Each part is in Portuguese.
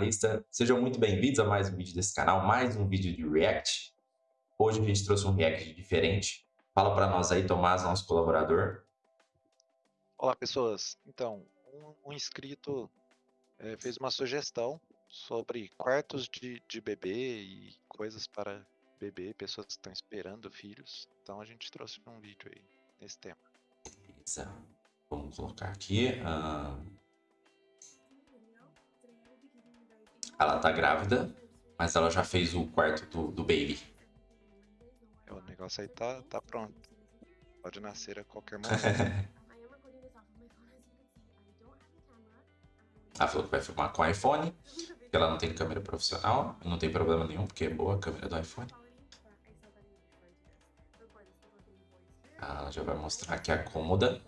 analista, sejam muito bem-vindos a mais um vídeo desse canal, mais um vídeo de React. Hoje a gente trouxe um React diferente. Fala para nós aí, Tomás, nosso colaborador. Olá, pessoas. Então, um, um inscrito é, fez uma sugestão sobre quartos de, de bebê e coisas para bebê, pessoas que estão esperando filhos. Então a gente trouxe um vídeo aí nesse tema. Beleza. Vamos colocar aqui. Uh... Ela tá grávida, mas ela já fez o quarto do, do baby. É, o negócio aí tá, tá pronto. Pode nascer a qualquer momento. ela falou que vai filmar com iPhone, que ela não tem câmera profissional. Não tem problema nenhum, porque é boa a câmera do iPhone. Ela já vai mostrar aqui a cômoda.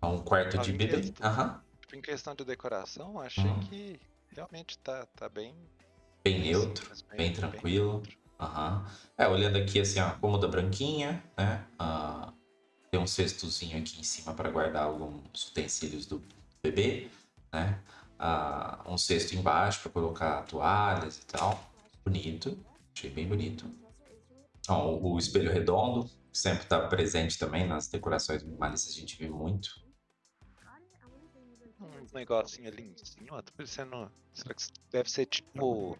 É um quarto de bebê. Aham. Uhum em questão de decoração, achei hum. que realmente tá, tá bem... Bem neutro, bem, bem, tranquilo. Bem Uhum. É, olhando aqui assim, ó, cômoda branquinha, né? Uh, tem um cestozinho aqui em cima para guardar alguns utensílios do bebê, né? Uh, um cesto embaixo para colocar toalhas e tal. Bonito, achei bem bonito. O, o espelho redondo, sempre está presente também nas decorações minimalistas, a gente vê muito um negocinho ali em cima, tá parecendo. Será que deve ser tipo.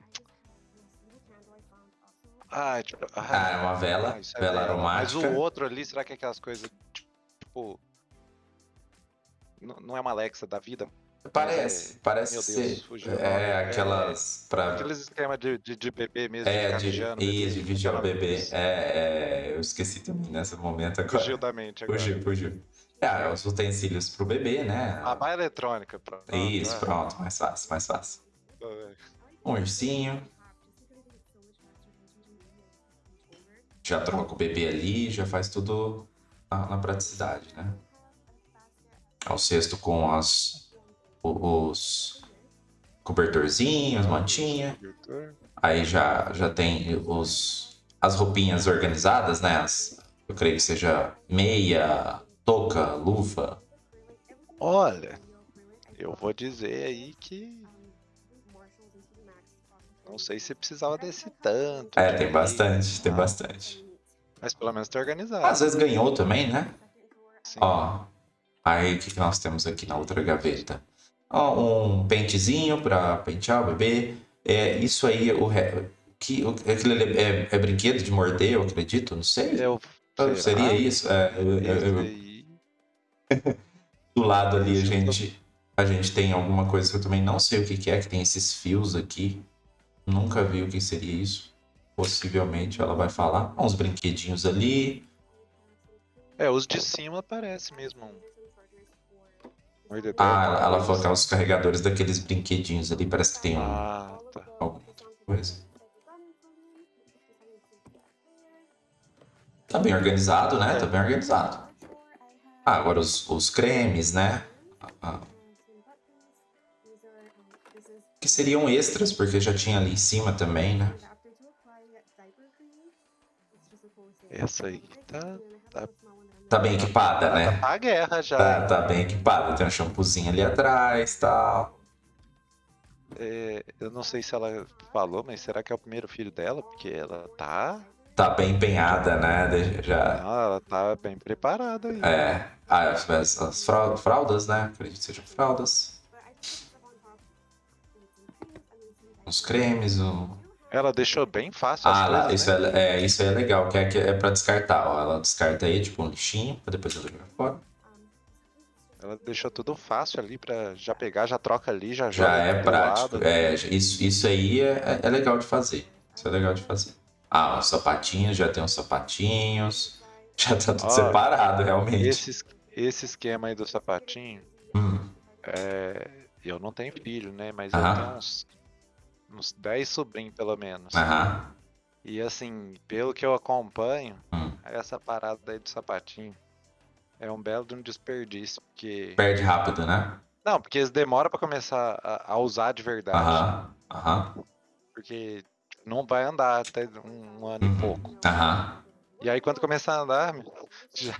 Ah, tipo. Ah, ah é uma vela, ah, é vela é aromática. Mas o outro ali, será que é aquelas coisas tipo. Não é uma Alexa da vida? Parece, é... parece Meu Deus, ser. Fugiu é, aquelas. É, pra... Aqueles esquemas de, de, de, bebê mesmo. É, de, de, de vigiar o bebê. É, é, eu esqueci também nesse momento agora. Fugiu da mente agora. Fugiu, fugiu. É, os utensílios pro bebê, né? A baia eletrônica. Pronto, Isso, pronto, mais fácil, mais fácil. Um ursinho. Já troca o bebê ali, já faz tudo na, na praticidade, né? É o cesto com as, os cobertorzinhos, mantinha. Aí já, já tem os, as roupinhas organizadas, né? As, eu creio que seja meia, touca, luva? Olha, eu vou dizer aí que não sei se precisava desse tanto. É, tem bastante, tem bastante. Mas pelo menos tá organizado. Às vezes ganhou também, né? Sim. Ó, aí o que, nós temos aqui na outra gaveta? Ó, um pentezinho para pentear o bebê. É, isso aí, o, que, o, aquilo é, é, é, brinquedo de morder, eu acredito, não sei. Eu, Seria isso? É, eu, eu, do lado ali a gente, a gente tem alguma coisa que eu também não sei o que, que é, que tem esses fios aqui. Nunca vi o que seria isso. Possivelmente ela vai falar. Uns brinquedinhos ali. É, os de cima parece mesmo Ah, ela, ela falou que é os carregadores daqueles brinquedinhos ali. Parece que tem um, ah, tá. alguma outra coisa. Tá bem organizado, né? Tá bem organizado. Ah, agora os, os cremes, né? Ah, que seriam extras, porque já tinha ali em cima também, né? Essa aí tá, tá, tá bem equipada, tá, né? Tá a guerra já. Tá, tá bem equipada. Tem um shampoozinho ali atrás e tal. É, eu não sei se ela falou, mas será que é o primeiro filho dela? Porque ela tá tá bem empenhada, né? Já... Não, ela tá bem preparada aí. É. Ah, as, as fraldas, né? Acredito que sejam fraldas. Os cremes, o... Ela deixou bem fácil ah, coisas, isso, né? é, é, isso é legal, que é, que é pra descartar. Ó. Ela descarta aí, tipo, um lixinho, pra depois ela jogar fora. Ela deixou tudo fácil ali pra já pegar, já troca ali, já Já é prático. É, isso, isso aí é, é legal de fazer. Isso é legal de fazer. Ah, os sapatinhos, já tem os sapatinhos. Já tá tudo separado, realmente. Esse, esse esquema aí do sapatinho, hum. é, eu não tenho filho, né? Mas eu tenho uns, uns 10 sobrinhos, pelo menos. Aham. E assim, pelo que eu acompanho, hum. essa parada aí do sapatinho é um belo de um desperdício, porque... Perde rápido, né? Não, porque eles demoram pra começar a, a usar de verdade. Aham, aham. Porque não vai andar até um ano uhum. e pouco. Aham. E aí quando começar a andar, Já,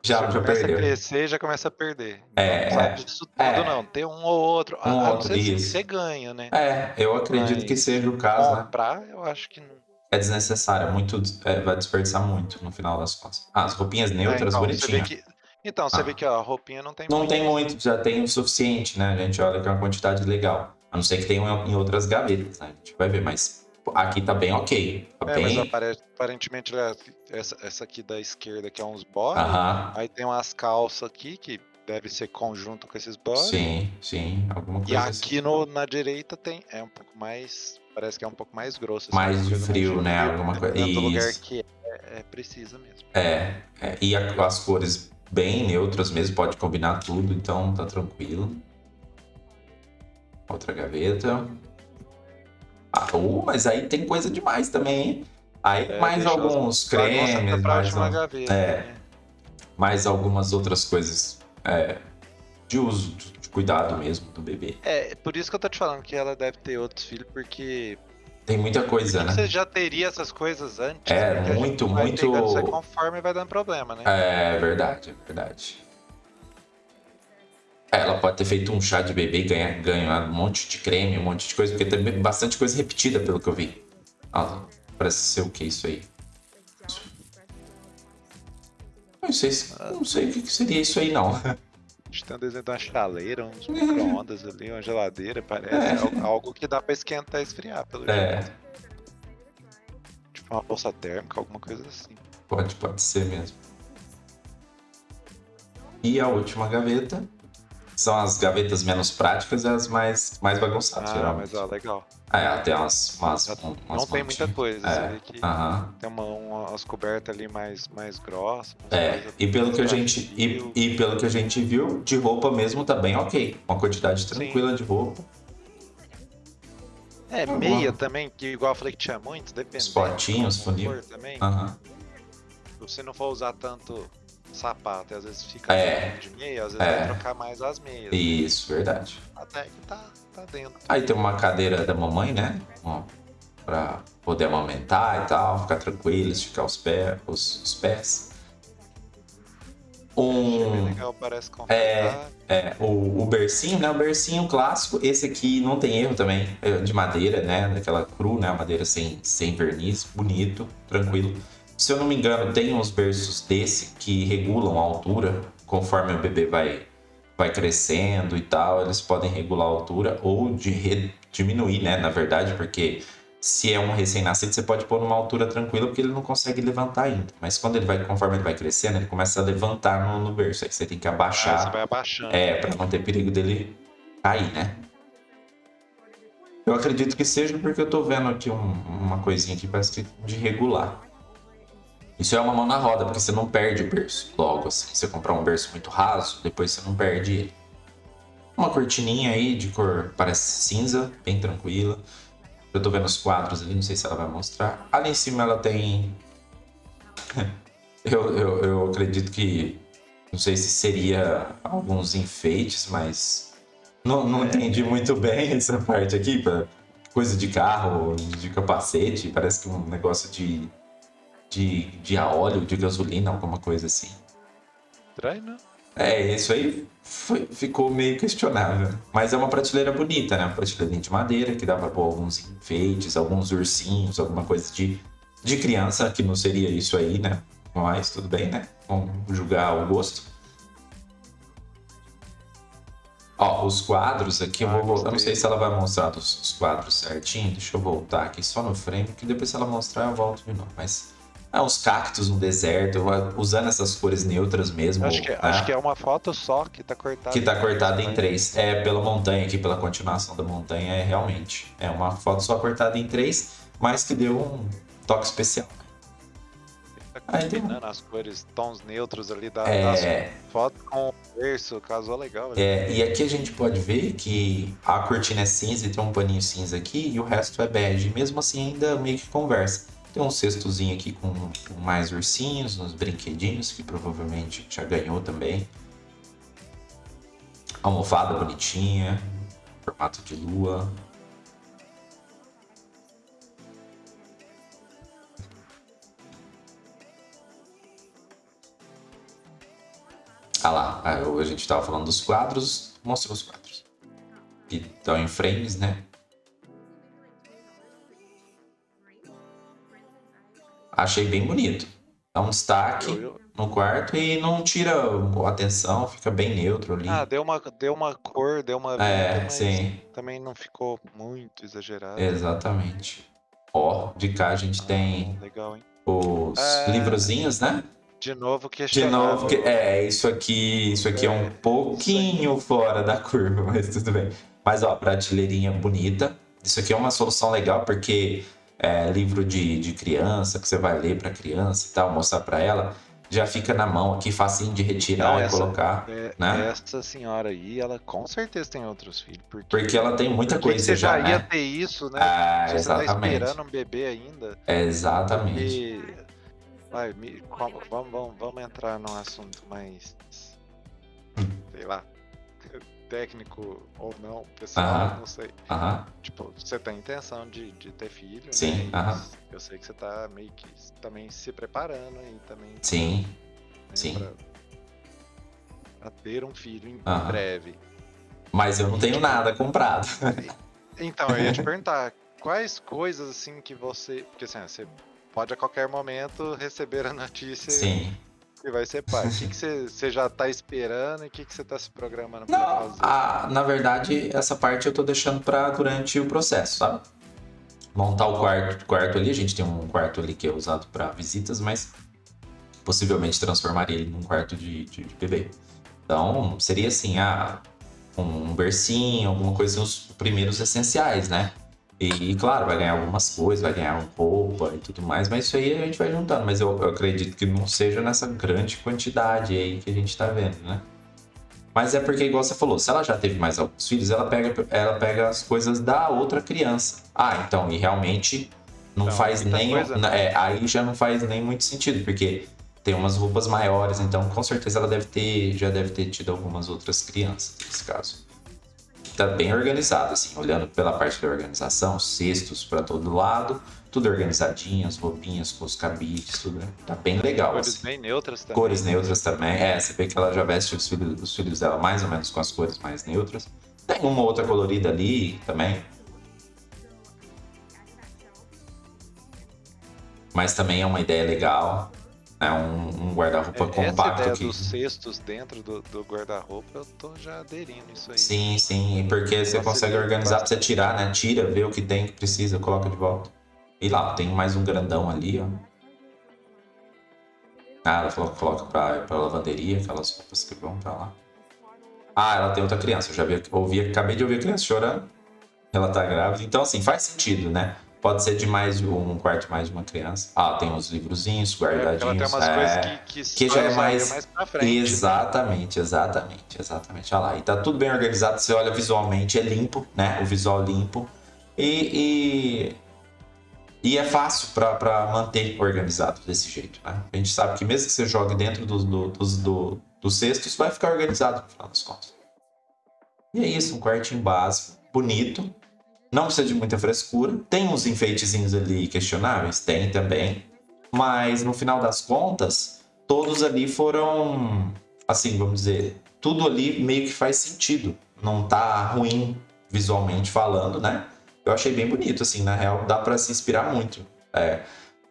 Já, já, começa perdeu. a crescer já começa a perder. É, não é, disso tudo, é. não. Tem um ou outro. Um a não outro, você ganha, né? É, eu acredito que Mas seja o caso, né? comprar, eu acho que não. É desnecessário, é muito, é, vai desperdiçar muito no final das contas. Ah, as roupinhas É, neutras, então, você bonitinhas. que, então, você Ah. vê que ó, a roupinha não tem Não muito. tem muito, já tem o suficiente, né? A gente olha que é uma quantidade legal. A não ser que tenha em outras gavetas, né? A gente vai ver, mas aqui tá bem ok. Tá É, mas bem. apare- aparentemente ela- essa, essa aqui da esquerda que é uns body, Aham. aí tem umas calças aqui que deve ser conjunto com esses body. Sim, sim. Alguma E coisa assim. aqui no, na direita tem é um pouco mais, parece que é um pouco mais grosso. assim, Mais de coisa frio, né? Alguma coisa- Dependendo do lugar que é, é precisa mesmo. É, é, e a- as cores bem neutras mesmo, pode combinar tudo, então tá tranquilo. Outra gaveta. Uh, mas aí tem coisa demais também, hein? Aí É, mais alguns cremes, mais, um- gaveta, é. né? mais algumas outras coisas é, de uso, de cuidado mesmo do bebê. É, por isso que eu tô te falando que ela deve ter outros filhos, porque Tem muita coisa, né? você já teria essas coisas antes. É, muito, vai muito- aí conforme vai dando problema, né? É verdade, é verdade. É, Ela pode ter feito um chá de bebê e ganhar, ganhar um monte de creme, um monte de coisa, porque tem bastante coisa repetida, pelo que eu vi. Ah, parece ser o que isso aí? Não sei, se- não sei o que seria isso aí, não. A gente tem um desenho de uma chaleira, uns Uhum. micro-ondas ali, uma geladeira, parece É. algo, algo que dá pra esquentar e esfriar, pelo É, jeito. Tipo uma bolsa térmica, alguma coisa assim. pode, pode ser mesmo. E a última gaveta são as gavetas menos práticas e as mais, mais bagunçadas, Ah, geralmente. mas ó, legal. Ah, é, tem umas, umas, um- umas Não tem muita montinhas. coisa, É, vê que tem uma, uma- umas cobertas ali mais, mais grossas. É, e pelo que a gente e, e pelo que a gente viu, de roupa mesmo tá bem ok. Uma quantidade tranquila de roupa. É, Tá meia bom. também, que igual eu falei que tinha muito, depende. Os potinhos, funil. também. Aham. Se você não for usar tanto sapato, e às vezes fica É. de meia, às vezes É. vai trocar mais as meias. Isso, verdade. Até que tá, tá dentro. Aí tem uma cadeira da mamãe, né? Ó, pra poder amamentar e tal, ficar tranquilo, esticar os, pés os, os pés. Bem Um, legal, parece confortável. é, o, o bercinho, né? O bercinho clássico. Esse aqui não tem erro também. É de madeira, né? Daquela cru, né? Madeira sem, sem verniz. Bonito, tranquilo. Se eu não me engano, tem uns berços desse que regulam a altura conforme o bebê vai, vai crescendo e tal. Eles podem regular a altura ou de diminuir, né? Na verdade, porque se é um recém-nascido, você pode pôr numa altura tranquila porque ele não consegue levantar ainda. Mas quando ele vai, conforme ele vai crescendo, ele começa a levantar no, no berço. Aí você tem que Ah, abaixar. você vai abaixando. É, pra não ter perigo dele cair, né? Eu acredito que seja porque eu tô vendo aqui um- uma coisinha aqui, parece que de regular. Isso é uma mão na roda, porque você não perde o berço logo assim. Você comprar um berço muito raso, depois você não perde ele. Uma cortininha aí de cor parece cinza, bem tranquila. Eu tô vendo os quadros ali, não sei se ela vai mostrar. Ali em cima ela tem. eu, eu, eu acredito que não sei se seria alguns enfeites, mas não, não entendi muito bem essa parte aqui. Coisa de carro, de capacete, parece que um negócio de, de, de a óleo, de gasolina, alguma coisa assim. Estranho, né? É, isso aí foi- ficou meio questionável. Mas é uma prateleira bonita, né? Uma prateleirinha de madeira que dá pra pôr alguns enfeites, alguns ursinhos, alguma coisa de, de criança, que não seria isso aí, né? Mas tudo bem, né? Vamos julgar o gosto. Ó, os quadros aqui, eu Ah, vou voltar. Eu não sei se ela vai mostrar os, os quadros certinho. Deixa eu voltar aqui só no frame, que depois se ela mostrar eu volto de novo. Mas é uns cactos no deserto, usando essas cores neutras mesmo. Acho que, né? acho que é uma foto só que tá cortada. Que tá cortada em três. É, pela montanha aqui, pela continuação da montanha, é realmente. É uma foto só cortada em três, mas que deu um toque especial. Tá combinando as cores, tons neutros ali da, É. das fotos com o verso, casou legal. né? É, e aqui a gente pode ver que a cortina é cinza e tem um paninho cinza aqui e o resto é bege. Mesmo assim, ainda meio que conversa. Tem um cestozinho aqui com, mais ursinhos, uns brinquedinhos que provavelmente já ganhou também. Almofada bonitinha, formato de lua. Ah lá, a gente estava falando dos quadros, mostra os quadros. Que estão em frames, né? Achei bem bonito. Dá um destaque no quarto e não tira a atenção, fica bem neutro ali. Ah, deu uma, deu uma cor, deu uma é, vida, sim. também não ficou muito exagerado. Exatamente. Ó, de cá a gente ah, tem legal, os é... livrozinhos, né? De novo que De novo que é isso aqui, isso aqui é, é um pouquinho fora da curva, mas tudo bem. Mas ó, prateleirinha bonita. Isso aqui é uma solução legal porque é, livro de, de criança que você vai ler para criança e tal, mostrar para ela, já fica na mão aqui, facinho de retirar Não, e colocar. É, né? Essa senhora aí, ela com certeza tem outros filhos. Porque, porque ela tem muita coisa você já. já né? ia ter isso, né? Ah, você exatamente. tá esperando um bebê ainda. exatamente. Porque... Vai, me... vamos, vamos, vamos entrar num assunto mais. Sei lá técnico ou não, pessoal, não sei. Tipo, você tem intenção de, de ter filho, Sim, né? Eu sei que você tá meio que também se preparando e também. Sim. Né, Sim. Pra, pra, ter um filho em breve. Mas eu não tenho nada comprado. Então, eu ia te perguntar, quais coisas assim que você. Porque assim, você pode a qualquer momento receber a notícia Sim que vai ser pai? O que, você, já tá esperando e o que, você tá se programando pra Não, fazer? A, na verdade, essa parte eu tô deixando para durante o processo, sabe? Montar o quarto, quarto ali, a gente tem um quarto ali que é usado para visitas, mas possivelmente transformaria ele num quarto de, de, de bebê. Então, seria assim, ah, um bercinho, alguma coisa, os primeiros essenciais, né? E, claro, vai ganhar algumas coisas, vai ganhar roupa e tudo mais, mas isso aí a gente vai juntando. Mas eu, eu acredito que não seja nessa grande quantidade aí que a gente tá vendo, né? Mas é porque, igual você falou, se ela já teve mais alguns filhos, ela pega, ela pega as coisas da outra criança. Ah, então, e realmente não, não faz nem. Né? é, aí já não faz nem muito sentido, porque tem umas roupas maiores, então com certeza ela deve ter, já deve ter tido algumas outras crianças nesse caso tá bem organizado, assim, olhando pela parte da organização, cestos para todo lado, tudo organizadinho, as roupinhas com os cabides, tudo, né? tá bem legal. Cores assim. bem neutras também. Cores neutras também, é, você vê que ela já veste os filhos, os filhos dela mais ou menos com as cores mais neutras. Tem uma outra colorida ali também. Mas também é uma ideia legal. É um, um guarda-roupa é, compacto. Essa ideia dos cestos dentro do, do guarda-roupa, eu tô já aderindo isso aí. Sim, sim, porque você consegue organizar pra você tirar, né? Tira, vê o que tem que precisa, coloca de volta. E lá, tem mais um grandão ali, ó. Ah, ela falou que coloca pra, pra lavanderia, aquelas roupas que vão pra lá. Ah, ela tem outra criança. Eu já vi, ouvi, acabei de ouvir a criança chorando. Ela tá grávida. Então, assim, faz sentido, né? Pode ser de mais um quarto mais de uma criança. Ah, tem uns livrozinhos guardadinhos. É, tem umas é, coisas que, que, que já é mais, mais pra frente. Né? Exatamente, exatamente, exatamente. Olha lá. E tá tudo bem organizado. Você olha visualmente, é limpo, né? O visual limpo. E, e, e é fácil para manter organizado desse jeito, né? A gente sabe que mesmo que você jogue dentro dos do, dos do, do cestos, vai ficar organizado no final das contas. E é isso, um quartinho básico, bonito, não precisa de muita frescura. Tem uns enfeitezinhos ali questionáveis? Tem também. Mas no final das contas, todos ali foram, assim, vamos dizer, tudo ali meio que faz sentido. Não tá ruim visualmente falando, né? Eu achei bem bonito, assim, na real, dá para se inspirar muito. É,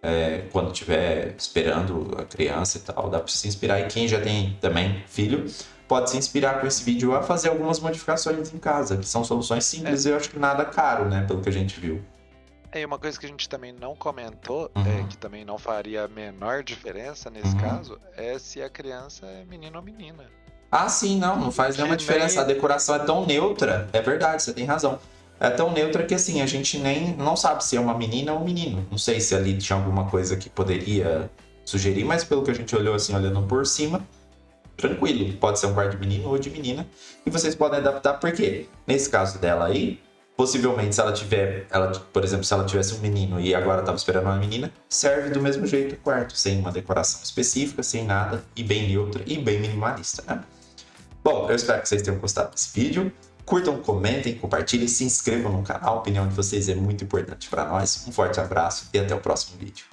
é, quando estiver esperando a criança e tal, dá para se inspirar. E quem já tem também filho, pode se inspirar com esse vídeo a fazer algumas modificações em casa, que são soluções simples é. e eu acho que nada caro, né? Pelo que a gente viu. É, uma coisa que a gente também não comentou, uhum. é, que também não faria a menor diferença nesse uhum. caso, é se a criança é menino ou menina. Ah, sim, não, não faz nenhuma diferença. A decoração é tão neutra, é verdade, você tem razão. É tão neutra que assim, a gente nem não sabe se é uma menina ou um menino. Não sei se ali tinha alguma coisa que poderia sugerir, mas pelo que a gente olhou assim, olhando por cima, tranquilo. Pode ser um quarto de menino ou de menina. E vocês podem adaptar, porque nesse caso dela aí, possivelmente se ela tiver, ela, por exemplo, se ela tivesse um menino e agora estava esperando uma menina, serve do mesmo jeito o quarto, sem uma decoração específica, sem nada, e bem neutra e bem minimalista, né? Bom, eu espero que vocês tenham gostado desse vídeo. Curtam, comentem, compartilhem, se inscrevam no canal. A opinião de vocês é muito importante para nós. Um forte abraço e até o próximo vídeo.